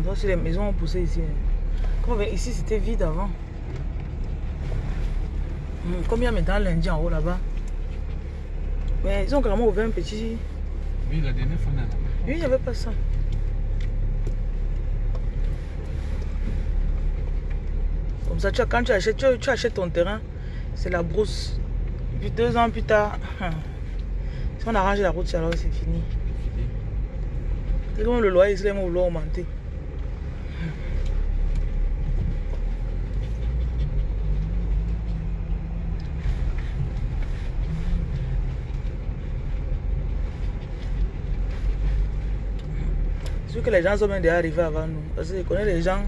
l'endroit si les maisons ont poussé ici. Comme ici, c'était vide avant. Comme il y a maintenant lundi en haut là-bas? Mais ils ont carrément ouvert un petit. Oui, la dernière fois. Oui, il n'y avait pas ça. Comme ça, tu as- quand tu achètes, tu, tu achètes ton terrain, c'est la brousse. Puis deux ans plus tard, si on arrange la route, alors c'est fini. C'est comme le loyer, c'est vont vouloir augmenter. Sûr que les gens sont même déjà arrivés avant nous. Parce que je connais les gens.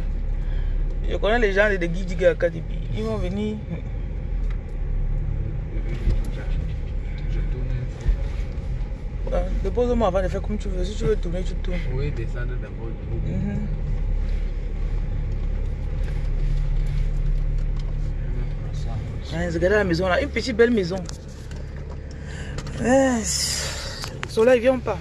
Je connais les gens de Guidiga Akadibi. Ils vont venir. Euh, Dépose-moi avant de faire comme tu veux. Si tu veux tourner, tu tournes. Oui, descendre d'abord. Mhm. Hein, regardez la maison là, une petite belle maison. Hein, soleil, viens pas.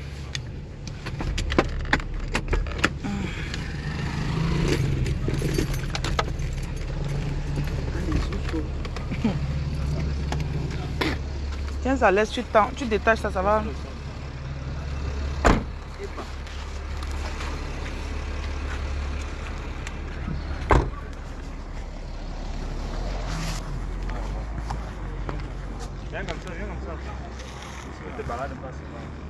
Ça laisse, tu, tu détaches ça, ça va. Viens comme ça, viens comme ça. Si tu te balades pas, c'est pas.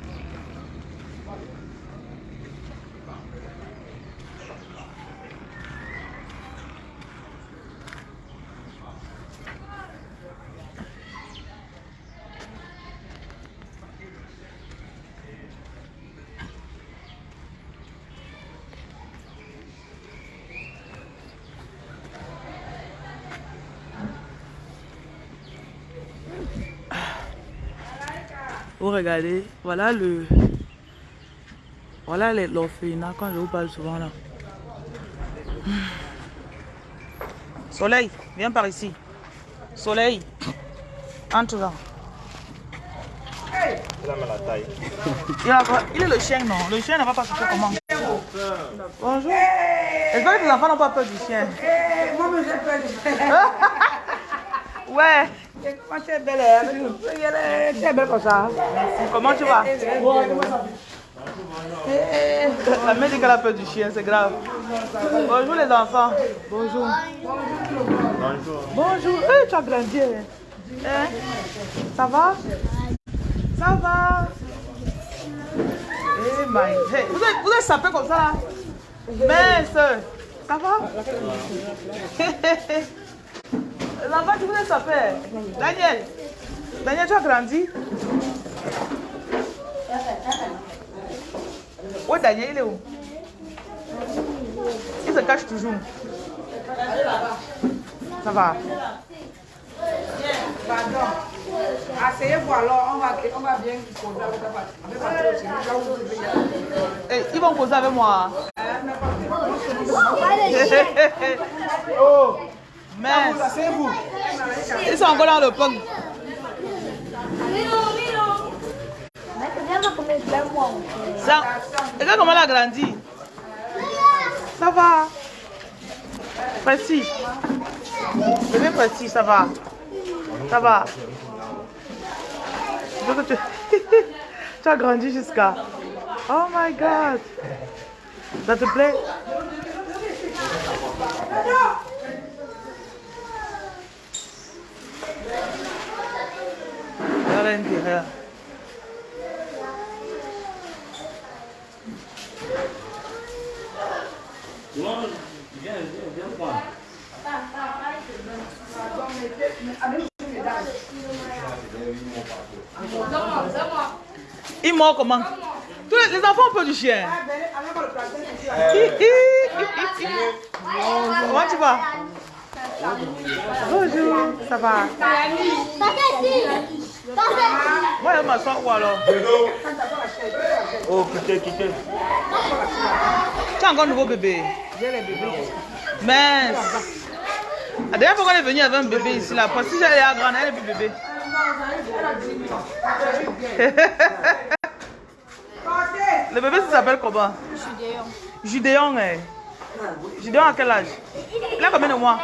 Vous regardez, voilà le. Voilà les- l'orphelinat quand je vous parle souvent là. Soleil, viens par ici. Soleil, entre là. Il, a- il est le chien, non? Le chien ne va pas se faire comment Bonjour. J'espère que tes enfants n'ont pas peur du chien? Moi, j'ai peur du Ouais. Comment tu es belle elle est- Tu es belle comme ça. Comment tu vas? La mère dit qu'elle a peur du chien, c'est grave. Bonjour les enfants. Bonjour. Bonjour. Bonjour. Eh, tu as grandi. hein. Hein? Ça va? Ça va Eh my hey, Vous êtes, vous êtes sapé comme ça là Mince Ça va? L'enfant, tu êtes sapé Daniel. Daniel, tu as grandi. Où est Daniel Il est où? Il se cache toujours. Ça va. Pardon. Asseyez-vous alors, on va, on va bien causer avec dire. Eh, Ils vont causer avec moi. Oh, Asseyez-vous. Ils sont encore dans le punk. Ça, regarde comment elle a grandi? Ça va. Petit. Bébé petit, ça va. Ça va. Tu... tu as grandi jusqu'à... Oh my God. Ça te plaît? À l'intérieur. Il mord comment Tous les, les enfants peur du chien. Comment tu vas Bonjour, ça va Moi, je m'assois où alors Oh, quittez, quittez. Tu as encore un nouveau bébé J'ai les bébés. Mince La dernière fois qu'on est venu avec un bébé ici, là, parce que si elle est grande, elle est plus bébé. Le bébé, ça s'appelle comment? Judéon. Judéon, hein. Je donne à quel âge? Il a combien de mois?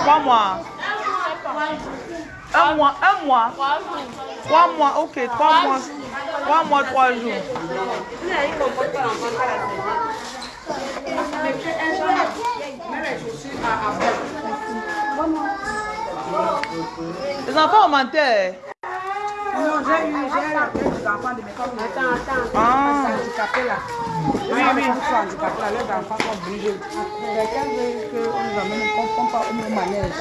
Trois mois. Un mois, un mois. Trois mois, ok, trois mois. Trois mois, trois jours. Les enfants ont menté. Non, j'ai eu, j'ai eu des enfants de mes comme Attends, attends. Ah. handicapés là. Oui, oui. Ils sont handicapés là, leurs enfants sont obligés. Quelqu'un veut qu'on nous amène, qu'on pas au manège.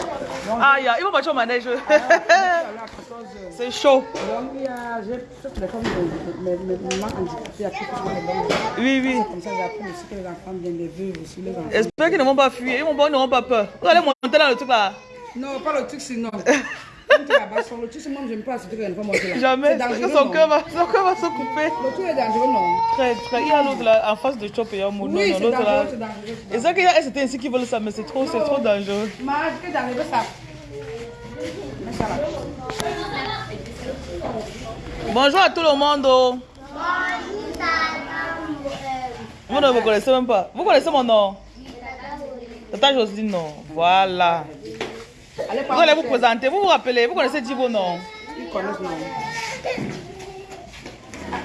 Donc, Ah, il y a- ils vont partir au manège. à 14 heures. C'est chaud. Donc, il y a, j'ai toutes les femmes de mes mes mamans handicapées, à qui je les donne. Oui, oui. Comme ça, j'apprends aussi que les enfants viennent, les veuves aussi, les enfants. J'espère qu'ils ne vont pas fuir. Ils vont pas- ils n'auront pas peur. Vous allez monter dans le truc là. Non, pas le truc sinon. Quand tu es là-bas, sur le truc, moi, je ne peux pas accepter que les enfants montent là. Jamais. Son cœur va, son cœur va se couper. Le est dangereux, non Très, très. Il y a l'autre là, en face de Chop et Yamo. Oui, c'est dangereux, c'est dangereux. Et c'est qu'il y a c'était ainsi qu'ils veulent ça, mais c'est trop, c'est trop dangereux. Ça. Ça. Bonjour à tout le monde. Vous ne me connaissez même pas. Vous connaissez mon nom Tata Jocelyne, non. Voilà. Allez, Vous allez vous présenter. Vous vous rappelez Vous connaissez Djibo, non? Ils connaissent, non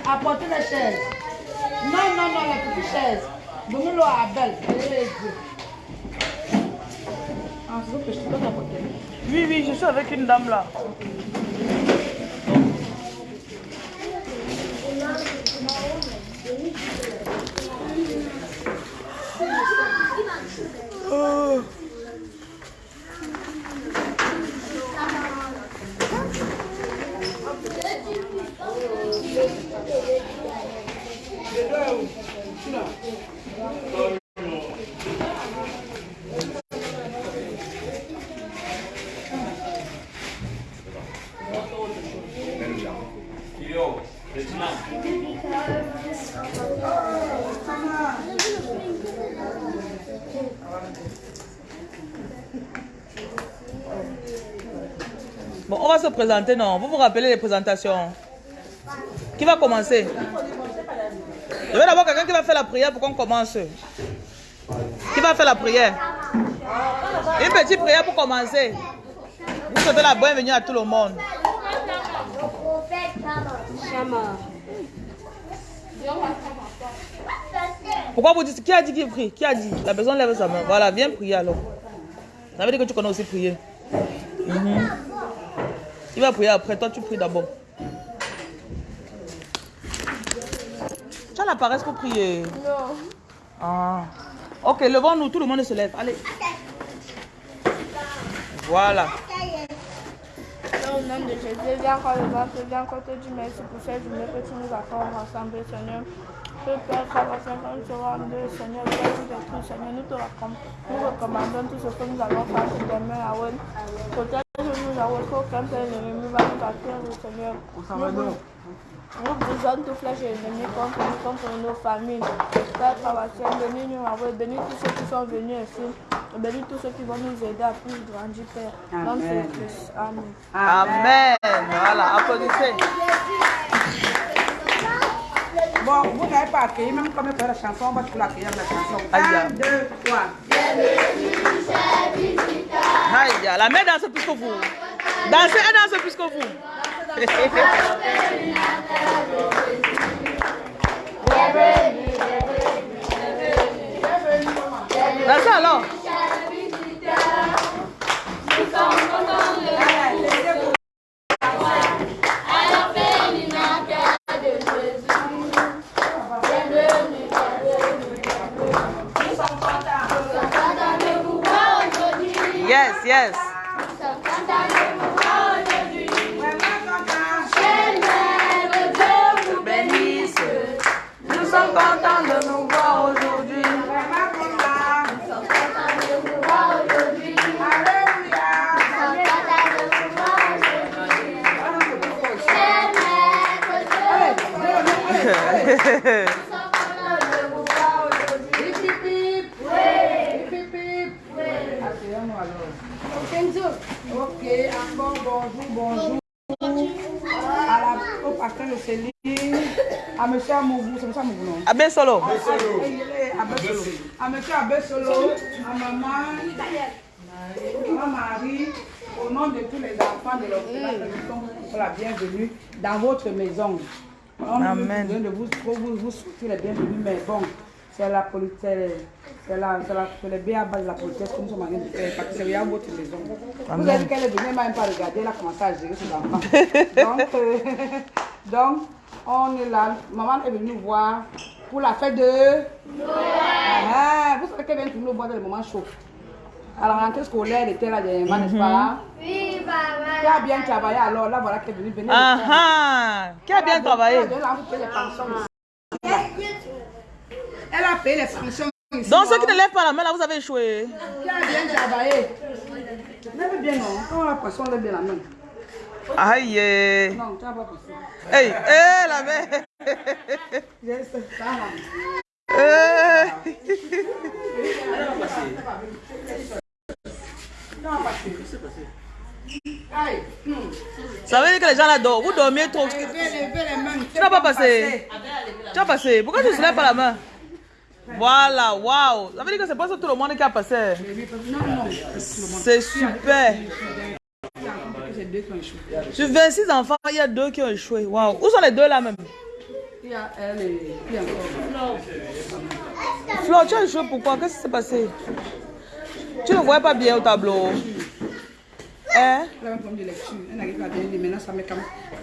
Apportez les chaises. Non, non, non, les petites chaises. Donnez-le à Abel. Ah, c'est que je te donne apporter. Oui, oui, je suis avec une dame là. Oh. Bon, on va se présenter, non Vous vous rappelez les présentations Qui va commencer? Je veux d'abord quelqu'un qui va faire la prière pour qu'on commence. Qui va faire la prière? Une petite prière pour commencer. Vous souhaitez la bienvenue à tout le monde. Pourquoi vous dites Qui a dit qu'il prie? Qui a dit? La personne lève sa main. Voilà, viens prier alors. Ça veut dire que tu connais aussi prier. Mhm. Il va prier après, toi tu pries d'abord. Tu as la paresse pour prier Non. Ah. Ok, levons-nous, tout le monde se lève. Allez. Voilà. Au nom de Jésus, viens encore le ventre, viens encore te dire merci pour cette journée que tu nous accordes ensemble, Seigneur. Que Père, Frère, Seigneur, nous serons deux, Seigneur, Dieu de tout, Seigneur, nous te recommandons, nous recommandons tout ce que nous allons faire sur tes mains, Yahweh. Protège-nous, Yahweh, qu'aucun Père ennemi va nous atteindre, Seigneur. Nous, nous brisons toute flèche ennemie contre nous, contre nos familles. Père, Frère, Seigneur, bénis-nous, Yahweh, bénis tous ceux qui sont venus ici. Bénis tous ceux qui vont nous aider à plus grandir, Père. Dans ce Amen. Amen. Amen. Voilà, applaudissez. Bon, vous n'avez pas accueilli, même comme faire la chanson, on va tout l'accueillir la chanson. Aïe. 1, 2, 3. Aïe, la mère danse plus que vous. Dansez, elle danse plus que vous. Non Abbé Solo. À. À monsieur Abbé Solo, à maman, maman Marie, au nom de tous les enfants de l'hôpital, nous sommes la bienvenue dans votre maison. On Amen. Nous de vous, vous, vous souhaiter les bienvenus, mais bon, c'est la politesse, c'est la, c'est la, c'est le béaba de la politesse que nous sommes en train de faire, parce que c'est votre maison. Vous avez dit qu'elle est venue, elle m'a même pas regardé, elle a commencé à gérer ses enfants. donc, euh, donc, on est là, maman est venue voir pour la fête de Ah, vous savez qu'elle vient nous voir dans le moment chaud. À la rentrée scolaire, elle était là dernièrement, n'est-ce pas? Oui, papa. Qui a bien travaillé alors, là voilà qu'elle est venue venir. Ah ah. Qui a bien travaillé? Elle a payé les pensions. Elle a payé les pensions ici. Donc ceux qui ne lèvent pas la main là, vous avez échoué. Qui a bien travaillé? Lève bien, non? Quand on va passer, on lève bien la main. Aïe. eh. Non, tu pas. Hey, hey, la main. Yes, ça va. Eh. Hum. Ça veut dire que les gens là dorment. Vous dormiez trop. Tu n'as pas passé. Tu as passé. Pourquoi tu ne soulèves pas la main? Voilà, waouh. Ça veut dire que c'est pas ça tout le monde qui a passé. C'est super. Deux qui ont échoué. Sur 26 enfants, il y a deux qui ont échoué. Waouh. Où sont les deux là même? Il y a elle et puis encore. Flo, tu as échoué pourquoi? Qu'est-ce qui s'est passé? Tu ne voyais pas bien au tableau. Hein? Elle a un problème de lecture. Elle n'arrive pas à bien lire. Maintenant, ça met comme.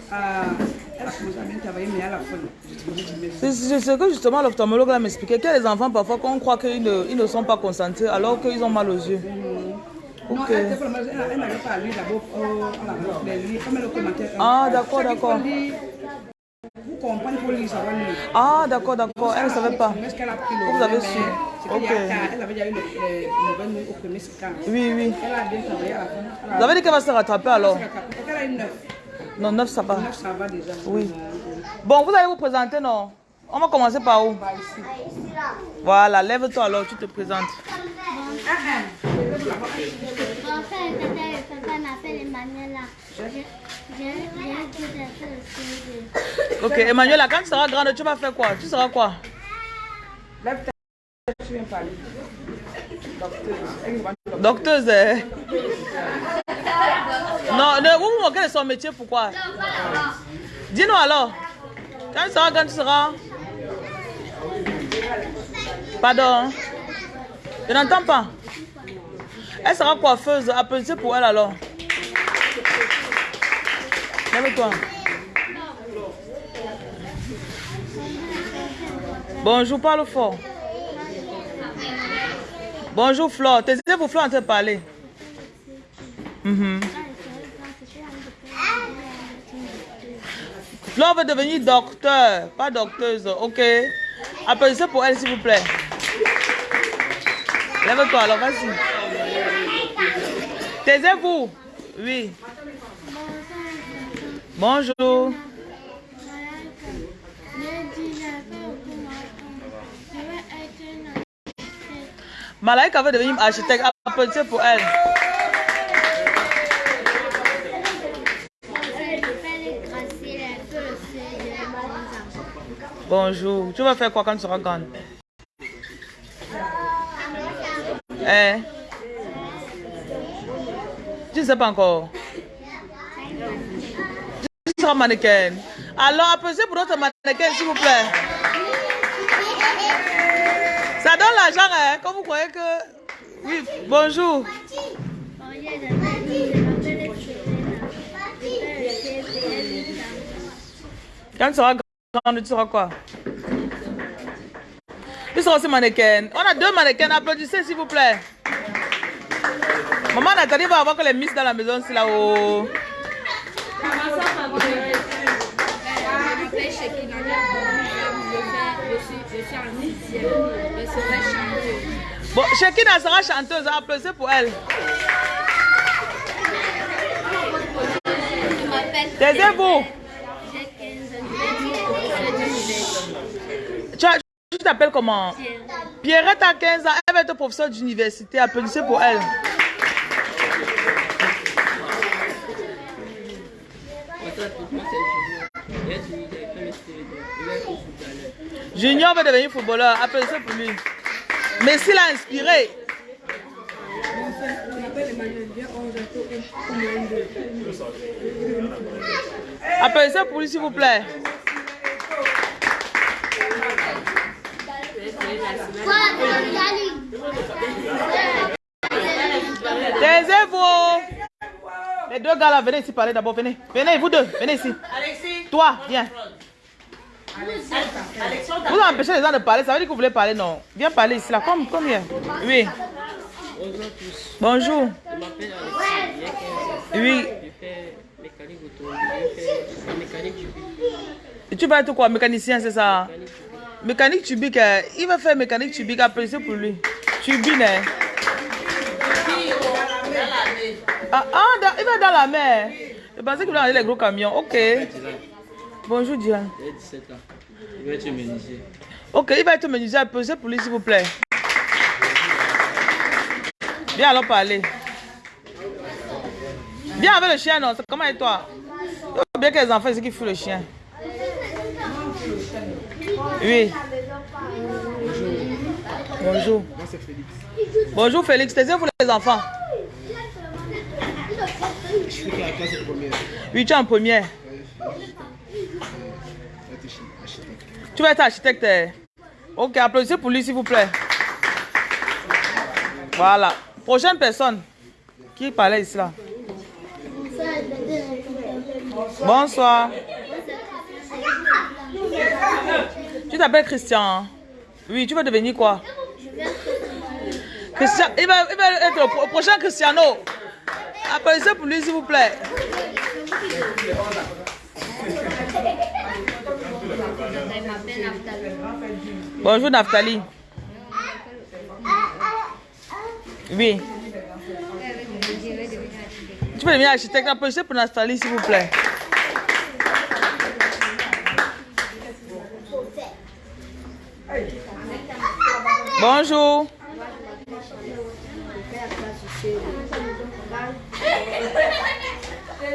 Elle a commencé à bien travailler, mais à la fin, je te dis, mais C'est ce que justement l'ophtalmologue là m'expliquait. Qu'il y a des enfants parfois qu'on croit qu'ils ne, ils ne sont pas concentrés alors qu'ils ont mal aux yeux. Ok. Vraiment- elle, n'arrive pas lire d'abord. Oh, le commentaire. Ah, d'accord, d'accord. Vous comprenez, il faut lire, ça va lire. Ah, d'accord, d'accord. Elle ne savait pas. Mais ce qu'elle a pris le Vous avez su. Ok. Elle avait déjà eu le, au premier scan. Oui, oui. Elle a bien travaillé à la fin. Elle a- Vous avez dit qu'elle va se rattraper alors elle a rattrapé. Elle a eu 9. Non, 9 ça va. 9, ça va déjà. Oui. Euh, Bon, vous allez vous présenter, non On va commencer par où ici. Voilà, lève-toi alors, tu te présentes. Ok, Emmanuela, quand tu seras grande, tu vas faire quoi? Tu seras quoi? Lève ta. Docteuse. eh? Non, ne, vous vous moquez de son métier, pourquoi? Dis-nous alors. Quand tu seras grande, tu seras? Pardon. Je n'entends pas. Elle sera coiffeuse. Applaudissez pour elle alors. Lève-toi. Bonjour, parle fort. Bonjour Flore. Taisez-vous Flore en train de parler. Mhm. Flore veut devenir docteur, pas docteuse, ok? Applaudissez pour elle s'il vous plaît. Lève-toi alors, vas-y. Taisez-vous. Oui. Bonjour. Malaika veut devenir architecte. Applaudissez pour elle. Bonjour. Tu vas faire quoi quand tu seras grande? Eh Tu ne sais pas encore. Tu seras mannequin. Alors, applaudissez pour notre mannequin, s'il vous plaît. Ça donne l'argent, hein, comme vous croyez que... Oui, bonjour. Quand tu seras grande, tu seras quoi? Tu seras aussi mannequin. On a deux mannequins, applaudissez s'il vous plaît. Maman Nathalie va avoir que les miss dans la maison, c'est là-haut. Bon, Shekina sera chanteuse, applaudissez pour elle. Taisez-vous. J'ai 15 ans, je vais dire professeur d'université. Tu, as- tu t'appelles comment? Pierrette a 15 ans, elle va être professeure d'université. Applaudissez pour elle. Junior veut devenir footballeur. Applaudissez pour lui. Messi l'a inspiré. Applaudissez pour lui, s'il vous plaît. Taisez-vous. Les deux gars là, venez ici parler d'abord. Venez. Venez, vous deux. Venez ici. Toi, viens. Vous empêchez les gens de parler. Ça veut dire que vous voulez parler, non Viens parler ici là. Comme, comme. Oui. Bonjour. 15 ans. Oui. Mécanique. Et tu vas être quoi Mécanicien, c'est ça? Mécanique tubique. euh, Il va faire mécanique tubique. Appréciez pour lui. Tubine. hein. Ah, ah, il va dans la mer. Je pensais qu'il va aller les gros camions. Ok. Bonjour, Diane. J'ai 17 ans. Je vais être menuisier. Ok, il va être menuisier. Appréciez pour lui, s'il vous plaît. Viens alors parler. Viens avec le chien, non Comment et toi? Il faut bien que les enfants, c'est qui foutent le chien. Oui. Bonjour. Bonjour Félix, taisez-vous les enfants. Oui, tu es en première. Tu vas être architecte. eh? Ok, applaudissez pour lui s'il vous plaît. Voilà. Prochaine personne qui parlait ici là. Bonsoir. Tu t'appelles Christian. hein? Oui, tu veux devenir quoi? Christian, il va, il va être le pro- prochain Cristiano. Applaudissez pour lui s'il vous plaît. Bonjour Naftali. Oui. Tu peux devenir architecte. Applaudissez pour Naftali s'il vous plaît. Bonjour.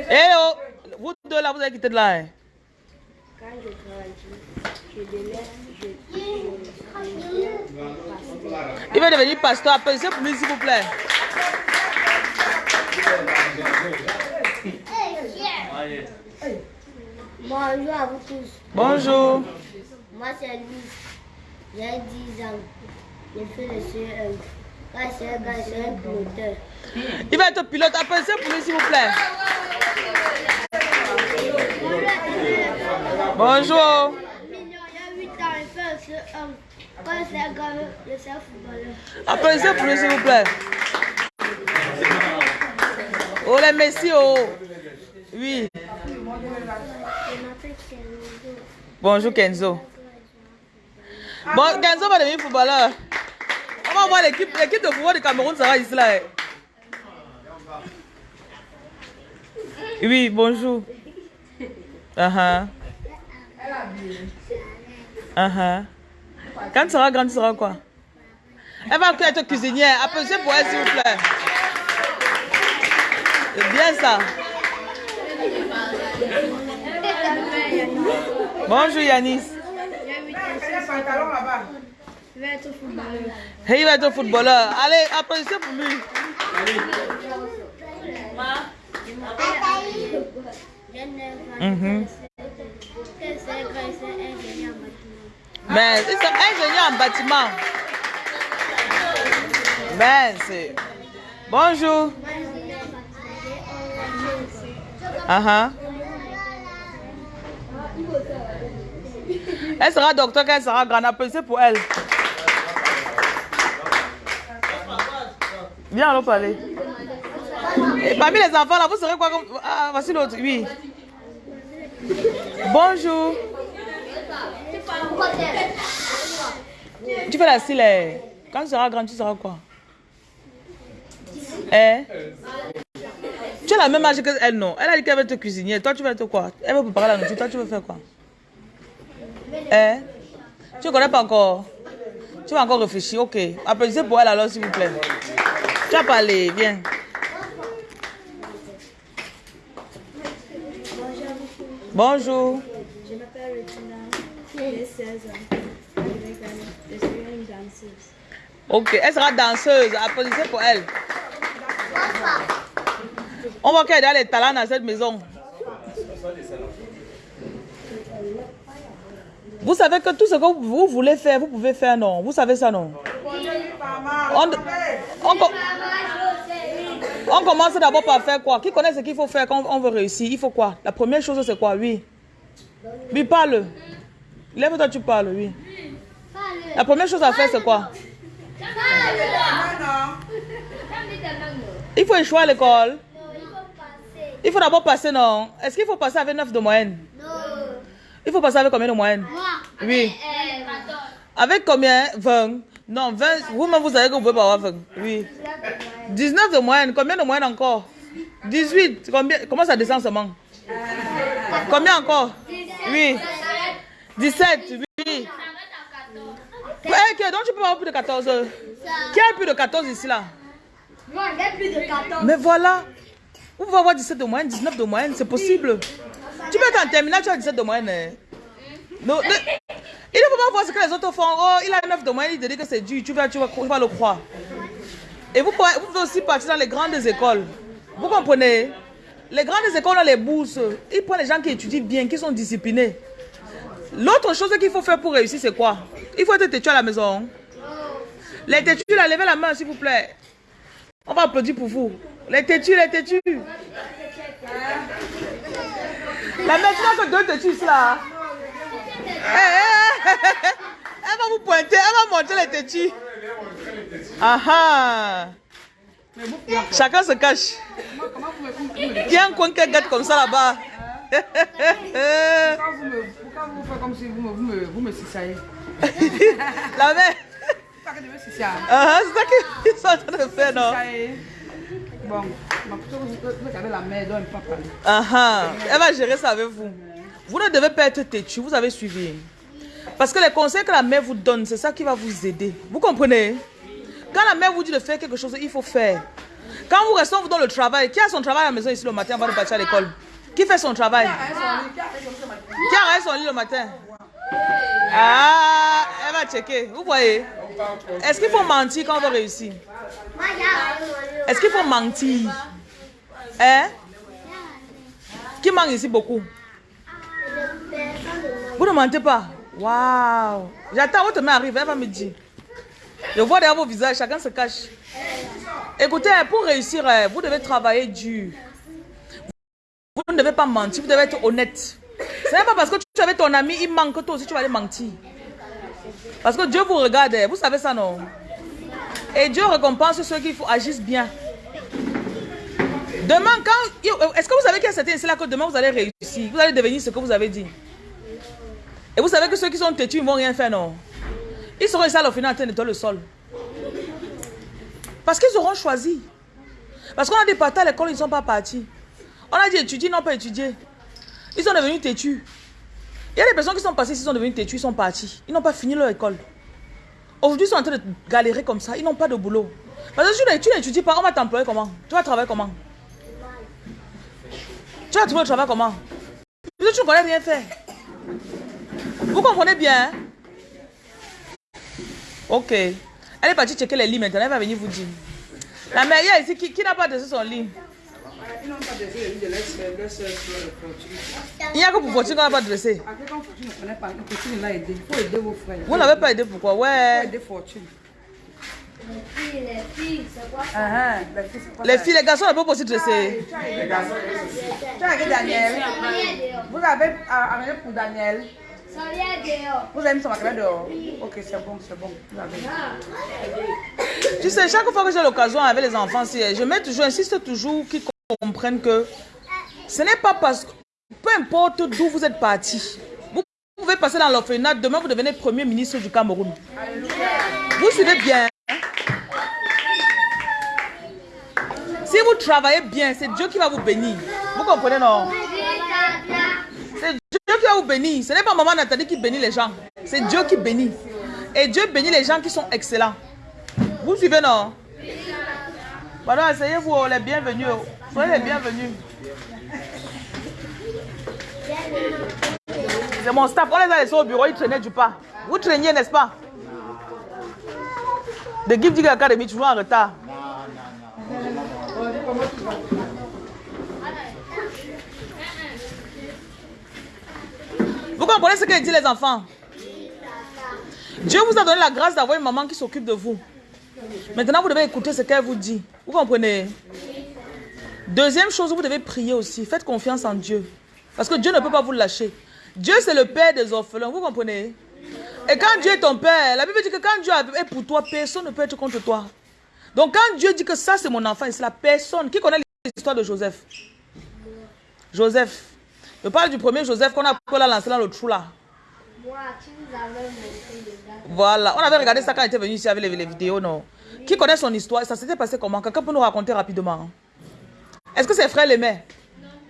Hello. Vous deux là, vous avez quitté de là. hein? Il va devenir pasteur. Applaudissez pour lui s'il vous plaît. Bonjour à vous tous. Bonjour. Moi, c'est Louis. J'ai 10 ans. J'ai fait le CE1. Quand c'est un gars, c'est un piloteur. Il va être pilote. Applaudissez pour lui s'il vous plaît. Bonjour. Il y a 8 ans, il fait le CE1. Quand c'est un gars, c'est un footballeur. Applaudissez pour s'il vous plaît. Oh les messieurs. Oh. Oui. Bonjour Kenzo. Bon, Kenzo va devenir footballeur. On va voir l'équipe de football du Cameroun, ça va ici là. eh. Oui, bonjour. Uh-huh. Uh-huh. Quand tu seras grande, tu seras quoi? Elle va être cuisinière. Applaudissez pour elle, s'il vous plaît. C'est bien ça. Bonjour Yanis. Je vais être footballeur. Hey, il va être footballeur. Allez, applaudissez pour lui. 9 ans. Mhm. Quand c'est un gars, c'est un ingénieur en bâtiment. Mais ils sont ingénieurs en bâtiment. Ben, c'est. Bonjour. Ah. Elle sera docteur quand elle sera grande. Applaudissez pour elle. Viens, allons parler. Et parmi les enfants, là, vous serez quoi comme... Ah, voici l'autre, oui. Bonjour. Tu fais la cire. eh. Quand tu seras grand, tu seras quoi? Eh? Tu as la même âge qu'elle, non? Elle a dit qu'elle veut te cuisiner. Toi, tu vas être quoi? Elle veut préparer la nourriture. Toi, tu veux faire quoi? Eh? Tu ne connais pas encore? Tu vas encore réfléchir. Ok. Applaudissez pour elle alors, s'il vous plaît. Tu as parlé. Viens. Bonjour. Ok, elle sera danseuse. Applaudissez pour elle. On voit qu'elle a les talents dans cette maison. Vous savez que tout ce que vous voulez faire, vous pouvez faire, non? Vous savez ça, non? On, on commence d'abord par faire quoi? Qui connaît ce qu'il faut faire quand on veut réussir? Il faut quoi? La première chose, c'est quoi? Oui. Oui, parle. Lève-toi, tu parles, oui. La première chose à faire, c'est quoi? Il faut échouer à l'école. Il faut d'abord passer, non? Est-ce qu'il faut passer avec 9 de moyenne? Il faut passer avec combien de moyenne? Oui. Avec combien? 20 Non, 20. Vous-même, vous savez que vous pouvez pas avoir 20. Oui. 19 de moyenne. Combien de moyenne encore? 18. Combien? Comment ça descend seulement? Combien encore? Oui. 17. Oui. Eh, ok, donc tu peux avoir plus de 14. Qui a plus de 14 ici là? Moi, j'ai plus de 14. Mais voilà. Vous pouvez avoir 17 de moyenne, 19 de moyenne, c'est possible. Tu peux être en terminale, tu as 17 de moyenne. hein. Non, ne- il ne faut pas voir ce que les autres font. Oh, il a 9 de moyenne, il te dit que c'est dur. Tu vas, tu, vas, tu vas le croire. Et vous pouvez, vous pouvez aussi partir dans les grandes écoles. Vous comprenez? Les grandes écoles ont les bourses. Ils prennent les gens qui étudient bien, qui sont disciplinés. L'autre chose qu'il faut faire pour réussir, c'est quoi? Il faut être têtu à la maison. Les têtus, là, levez la main, s'il vous plaît. On va applaudir pour vous. Les têtus, les têtus. La maintenant que deux têtus là. Eh, eh, eh, Elle va vous pointer, elle va montrer les têtus. Ah ah. Chacun se cache. Il y a un coin qui gâte comme ça là-bas. Pourquoi vous, me, pourquoi vous faites comme si vous me, vous me, vous me cisaillez La mère. C'est. Ah, ah, c'est ça qu'ils sont en train de faire, non? Bon, ma plutôt vous regardez la mère, donc elle ne peut pas parler. Ah ah. Elle va gérer ça avec vous. Vous ne devez pas être têtu, vous avez suivi. Parce que les conseils que la mère vous donne, c'est ça qui va vous aider. Vous comprenez? Quand la mère vous dit de faire quelque chose, il faut faire. Quand vous restez vous dans le travail, qui a son travail à la maison ici le matin avant de partir à l'école? Qui fait son travail? Qui arrête son lit le matin? Ah, elle va checker. Vous voyez. Est-ce qu'il faut mentir quand on veut réussir? Est-ce qu'il faut mentir? Hein? Qui ment ici beaucoup? Vous ne mentez pas? Waouh. J'attends votre main arrive, elle va me dire. Je vois derrière vos visages, chacun se cache. Écoutez, pour réussir, euh, vous devez travailler dur. Devez pas mentir, vous devez être honnête. Ce n'est pas parce que tu avais ton ami, il manque que toi aussi tu vas aller mentir. Parce que Dieu vous regarde, vous savez ça non? Et Dieu récompense ceux qui agissent bien. Demain, quand. Est-ce que vous savez qu'il y a certains ici là que demain vous allez réussir? Vous allez devenir ce que vous avez dit. Et vous savez que ceux qui sont têtus, ils ne vont rien faire, non? Ils seront ici au final en train de le sol. Parce qu'ils auront choisi. Parce qu'on a des partis à l'école, ils ne sont pas partis. On a dit étudier, n'ont pas étudié. Ils sont devenus têtus. Il y a des personnes qui sont passées, ils sont devenus têtus, ils sont partis. Ils n'ont pas fini leur école. Aujourd'hui, ils sont en train de galérer comme ça. Ils n'ont pas de boulot. Parce que tu n'étudies pas, on va t'employer comment? Tu vas travailler comment? Tu vas trouver le travail comment? Parce que tu ne connais rien faire. Vous comprenez bien hein? Ok. Elle est partie checker les lits maintenant. Elle va venir vous dire. La mère, il y a ici qui, qui n'a pas dressé son lit. Il n'y a que pour Fortune qu'on n'a pas dressé. Pas. Vous n'avez pas aidé pourquoi? Ouais. aider Fortune. Les filles, les filles, c'est quoi ça Ah, ah, les garçons ne peuvent pas aussi dresser. Tu as Tu Daniel. Vous avez ah, amené pour Daniel. Vous avez mis son matériel dehors. Ok, c'est bon, c'est bon. Vous avez. Tu sais, chaque fois que j'ai l'occasion avec les enfants, je mets toujours, insiste toujours qu'ils comprennent que ce n'est pas parce que, peu importe d'où vous êtes parti, vous pouvez passer dans l'orphelinat, demain vous devenez premier ministre du Cameroun. Vous suivez bien. hein? Si vous travaillez bien, c'est Dieu qui va vous bénir. Vous comprenez, non? C'est Dieu qui va vous bénir. Ce n'est pas maman Nathalie qui bénit les gens. C'est Dieu qui bénit. Et Dieu bénit les gens qui sont excellents. Vous suivez, non? Pardon, asseyez-vous, oh, les bienvenus. Soyez les bienvenus. C'est mon staff. On les a laissés au bureau, ils traînaient du pas. Vous traîniez, n'est-ce pas? De Gift Dig Academy, toujours en retard. Vous comprenez ce que dit les enfants? Dieu vous a donné la grâce d'avoir une maman qui s'occupe de vous. Maintenant, vous devez écouter ce qu'elle vous dit. Vous comprenez? Deuxième chose, vous devez prier aussi. Faites confiance en Dieu. Parce que Dieu ne peut pas vous lâcher. Dieu, c'est le père des orphelins. Vous comprenez? Et quand Dieu est ton père, la Bible dit que quand Dieu est pour toi, personne ne peut être contre toi. Donc quand Dieu dit que ça, c'est mon enfant, c'est la personne qui connaît l'histoire de Joseph. Joseph. Je parle du premier Joseph qu'on a lancé dans le trou là. Voilà, on avait regardé ça quand il était venu ici avec les, vidéos, non? Qui connaît son histoire? Ça s'était passé comment? Quelqu'un peut nous raconter rapidement? Est-ce que ses frères l'aimaient?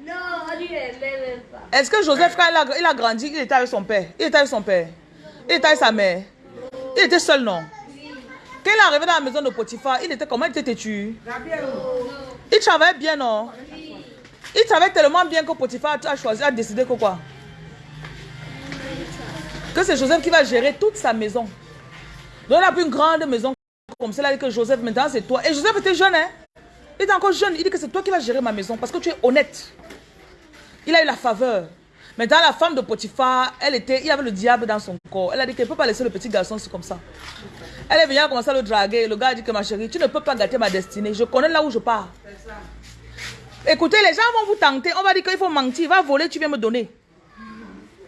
Non, on lui même pas. Est-ce que Joseph, quand il a, il a, grandi, il était avec son père Il était avec son père Il était avec sa mère Il était seul, non? Quand il est arrivé dans la maison de Potiphar, il était comment? Il était têtu. Il travaillait bien, non? Il travaillait tellement bien que Potiphar a choisi, a décidé que quoi? Que c'est Joseph qui va gérer toute sa maison. Donc il a plus une grande maison comme celle-là, que Joseph, maintenant c'est toi. Et Joseph était jeune, hein? Il était encore jeune. Il dit que c'est toi qui vas gérer ma maison parce que tu es honnête. Il a eu la faveur. Maintenant, la femme de Potiphar, elle était, il y avait le diable dans son corps. Elle a dit qu'elle ne peut pas laisser le petit garçon comme ça. Elle est venue, à commencer à le draguer. Le gars a dit que ma chérie, tu ne peux pas gâter ma destinée. Je connais là où je pars. Écoutez, les gens vont vous tenter. On va dire qu'il faut mentir. Va voler, tu viens me donner.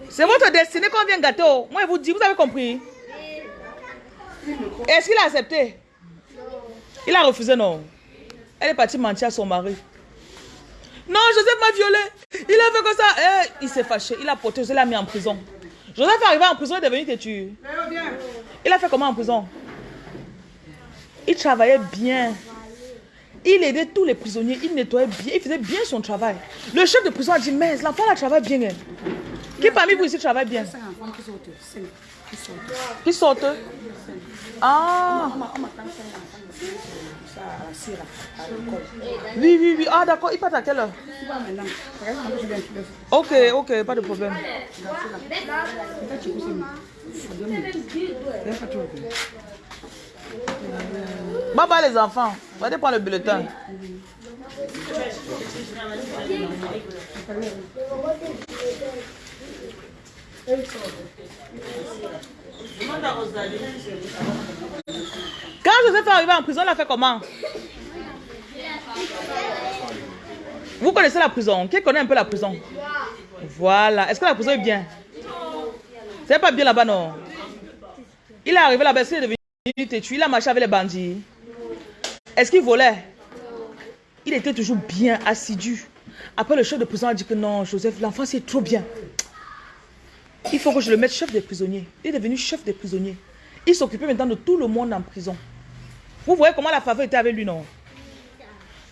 C'est votre destinée qu'on vient gâter. Oh. Moi, je vous dis, vous avez compris? Est-ce qu'il a accepté? Il a refusé, non. Elle est partie mentir à son mari. Non, Joseph m'a violé. Il a fait comme ça. Eh, il s'est fâché. Il a porté, il l'a mis en prison. Joseph est arrivé en prison, il est devenu têtu. Il a fait comment en prison? Il travaillait bien. Il aidait tous les prisonniers. Il nettoyait bien. Il faisait bien son travail. Le chef de prison a dit, mais l'enfant la travaille bien. Hein. Qui parmi vous ici travaille bien? Qui sortent? Ah Oui, oui, oui. Ah, d'accord. Il part à quelle heure? Ok, ok, pas de problème. Bye bye les enfants. Allez prendre le bulletin. Quand Joseph est arrivé en prison, il a fait comment? Vous connaissez la prison? Qui connaît un peu la prison? Voilà. Est-ce que la prison est bien? C'est pas bien là-bas, non? Il est arrivé là-bas, il est devenu têtu, il a marché avec les bandits. Est-ce qu'il volait? Il était toujours bien assidu. Après, le chef de prison a dit que non, Joseph, l'enfant, c'est trop bien. Il faut que je le mette chef des prisonniers. Il est devenu chef des prisonniers. Il s'occupait maintenant de tout le monde en prison. Vous voyez comment la faveur était avec lui, non?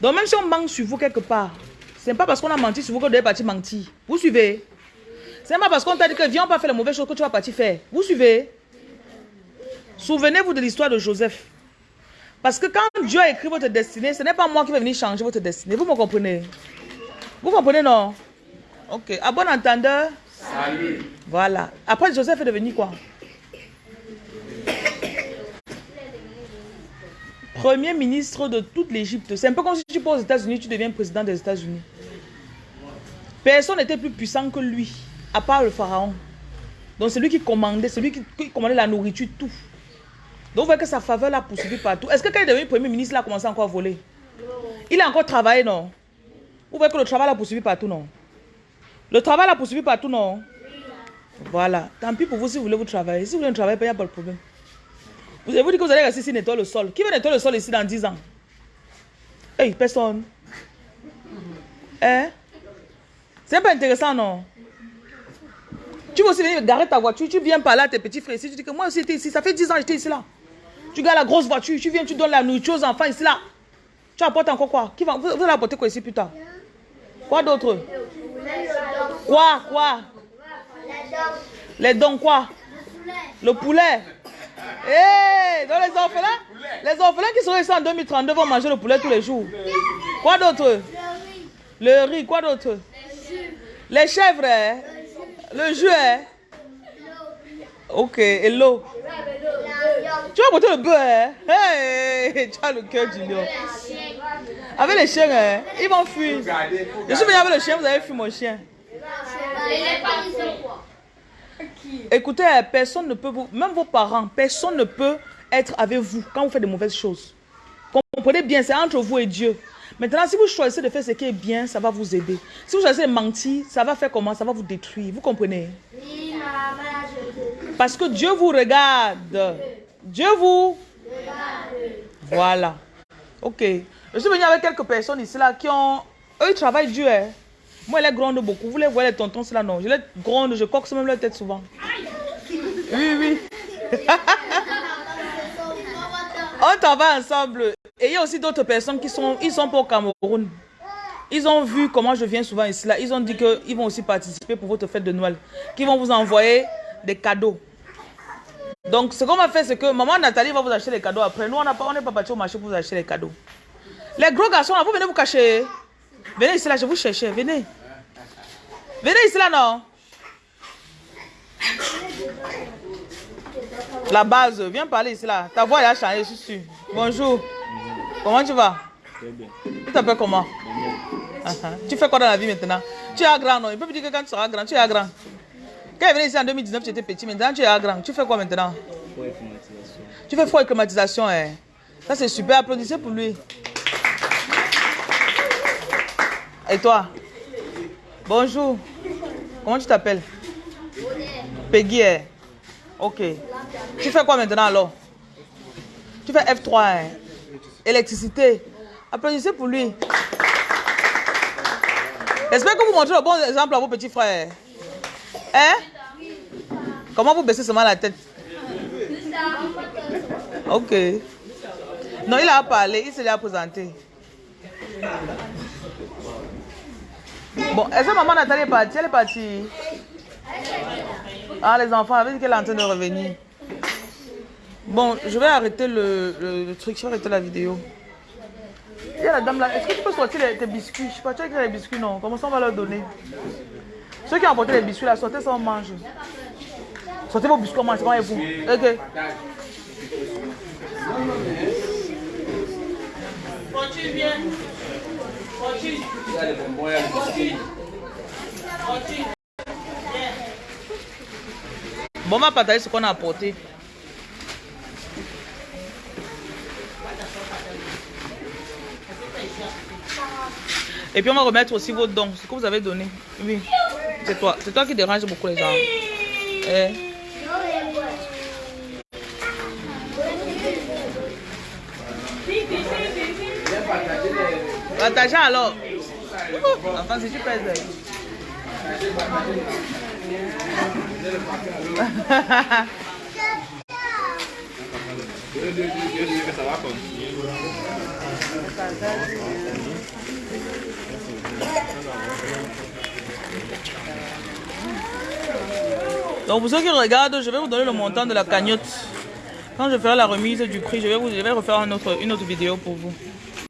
Donc même si on manque sur vous quelque part, ce n'est pas parce qu'on a menti sur vous que vous devez partir mentir. Vous suivez? Ce n'est pas parce qu'on t'a dit que viens, on pas faire la mauvaise chose que tu vas partir faire. Vous suivez? Souvenez-vous de l'histoire de Joseph. Parce que quand Dieu a écrit votre destinée, ce n'est pas moi qui vais venir changer votre destinée. Vous me comprenez? Vous comprenez, non? Ok. À bon entendeur Voilà. Après, Joseph est devenu quoi? Premier ministre de toute l'Égypte. C'est un peu comme si tu pars aux États-Unis, tu deviens président des États-Unis. Personne n'était plus puissant que lui, à part le pharaon. Donc c'est lui qui commandait, c'est lui qui, commandait la nourriture, tout. Donc vous voyez que sa faveur l'a poursuivi partout. Est-ce que quand il est devenu premier ministre, il a commencé encore à voler? Il a encore travaillé, non? Vous voyez que le travail l'a poursuivi partout, non? Le travail l'a poursuivi partout, non? Voilà. Tant pis pour vous si vous voulez vous travailler. Si vous voulez travailler, il n'y a pas de problème. Vous avez dit que vous allez rester ici nettoyer le sol. Qui va nettoyer le sol ici dans 10 ans? Hey, personne. Hein? C'est pas intéressant, non? Tu veux aussi venir garer ta voiture, tu viens par là, tes petits frères ici, tu dis que moi aussi j'étais ici, ça fait 10 ans j'étais ici là. Tu gardes la grosse voiture, tu viens, tu donnes la nourriture aux enfants ici là. Tu apportes encore quoi? Qui va, vous, allez apporter quoi ici plus tard? Quoi d'autre? Quoi Quoi? Les dons quoi? Le poulet. Eh, dans les orphelins Les orphelins qui seront ici en 2032 vont manger le poulet tous les jours. Quoi d'autre? Le riz, quoi d'autre? Les chèvres, hein? le jus. Hein? Ok, et l'eau Tu vas porter le bœuf, hein? Tu as le cœur du lion. Avec les chiens, hein? Ils vont fuir. Je suis venu avec le chien, vous avez fui mon chien. Écoutez, personne ne peut vous, même vos parents, personne ne peut être avec vous quand vous faites de mauvaises choses. Comprenez bien, c'est entre vous et Dieu. Maintenant, si vous choisissez de faire ce qui est bien, ça va vous aider. Si vous choisissez de mentir, ça va faire comment? Ça va vous détruire. Vous comprenez? Parce que Dieu vous regarde. Dieu vous Voilà. Ok. Je suis venu avec quelques personnes ici là qui ont... Eux, ils travaillent dur. Hein. Moi, elle les gronde beaucoup. Vous les voyez, les tontons, là, non. Je les gronde, je coque même leur tête souvent. Oui, oui. On travaille ensemble. Et il y a aussi d'autres personnes qui sont, ils sont pas au Cameroun. Ils ont vu comment je viens souvent ici. Là. Ils ont dit qu'ils vont aussi participer pour votre fête de Noël. Qu'ils vont vous envoyer des cadeaux. Donc, ce qu'on va faire, c'est que maman Nathalie va vous acheter les cadeaux après. Nous, on n'est pas, pas parti au marché pour vous acheter les cadeaux. Les gros garçons, là, vous venez vous cacher. Venez ici, là, je vous cherche. Venez. Venez ici, là, non? La base, viens parler ici, là. Ta voix, elle a changé, je suis sûr. Bonjour. Comment tu vas? Tu t'appelles comment? Tu fais quoi dans la vie maintenant? Tu es grand, non? Il peut me dire que quand tu seras grand, tu es grand. Quand il est venu ici en 2019, tu étais petit. Maintenant, tu es grand. Tu fais quoi maintenant? Tu fais froid et climatisation. Hein? Ça, c'est super. Applaudissez pour lui. Et toi? Bonjour. Comment tu t'appelles? Peggy. Hein? Ok. Tu fais quoi maintenant alors? Tu fais F3. Hein? Électricité. Applaudissez pour lui. J'espère que vous montrez le bon exemple à vos petits frères. Hein? Comment vous baissez seulement la tête? Ok. Non, il a parlé, il se l'a présenté. Bon, est-ce que maman Nathalie est partie? Elle est partie. Ah, les enfants, avec qu'elle est en train de revenir. Bon, je vais arrêter le, truc, je vais arrêter la vidéo. Il y a la dame là. Est-ce que tu peux sortir tes biscuits? Je sais pas, tu as les biscuits, non? Comment ça on va leur donner? Ceux qui ont apporté les biscuits là, sortez ça, on mange. Sortez vos biscuits, on mange, c'est vous. Ok. Continue, viens. Bon, on va partager ce qu'on a apporté. Et puis on va remettre aussi vos dons, ce que vous avez donné. Oui, c'est toi. C'est toi qui dérange beaucoup les gens. Eh. Alors. Enfin, si tu pèses. Donc pour ceux qui regardent, je vais vous donner le montant de la cagnotte. Quand je ferai la remise du prix, je vais, vous, je vais refaire une autre vidéo pour vous.